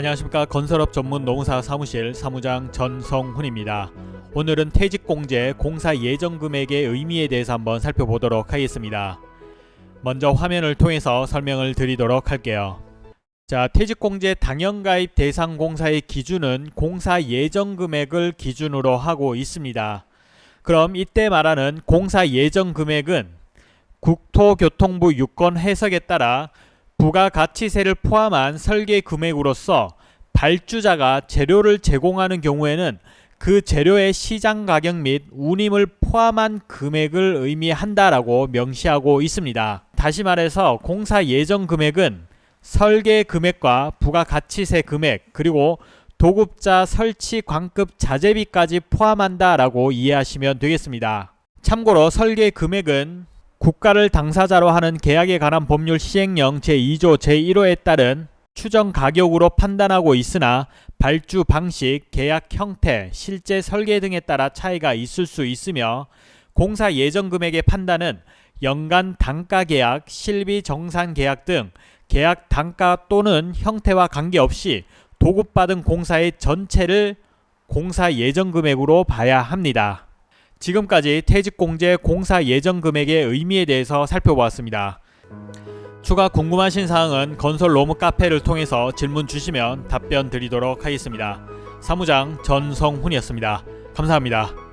안녕하십니까 건설업 전문 농사 사무실 사무장 전성훈입니다. 오늘은 퇴직공제 공사 예정금액의 의미에 대해서 한번 살펴보도록 하겠습니다. 먼저 화면을 통해서 설명을 드리도록 할게요. 자, 퇴직공제 당연가입 대상 공사의 기준은 공사 예정금액을 기준으로 하고 있습니다. 그럼 이때 말하는 공사 예정금액은 국토교통부 유권 해석에 따라 부가가치세를 포함한 설계 금액으로서 발주자가 재료를 제공하는 경우에는 그 재료의 시장 가격 및 운임을 포함한 금액을 의미한다라고 명시하고 있습니다. 다시 말해서 공사 예정 금액은 설계 금액과 부가가치세 금액 그리고 도급자 설치 광급 자재비까지 포함한다라고 이해하시면 되겠습니다. 참고로 설계 금액은 국가를 당사자로 하는 계약에 관한 법률 시행령 제2조 제1호에 따른 추정 가격으로 판단하고 있으나 발주 방식, 계약 형태, 실제 설계 등에 따라 차이가 있을 수 있으며 공사 예정 금액의 판단은 연간 단가 계약, 실비 정산 계약 등 계약 단가 또는 형태와 관계없이 도급받은 공사의 전체를 공사 예정 금액으로 봐야 합니다. 지금까지 퇴직공제 공사 예정 금액의 의미에 대해서 살펴보았습니다. 추가 궁금하신 사항은 건설 로무 카페를 통해서 질문 주시면 답변 드리도록 하겠습니다. 사무장 전성훈이었습니다. 감사합니다.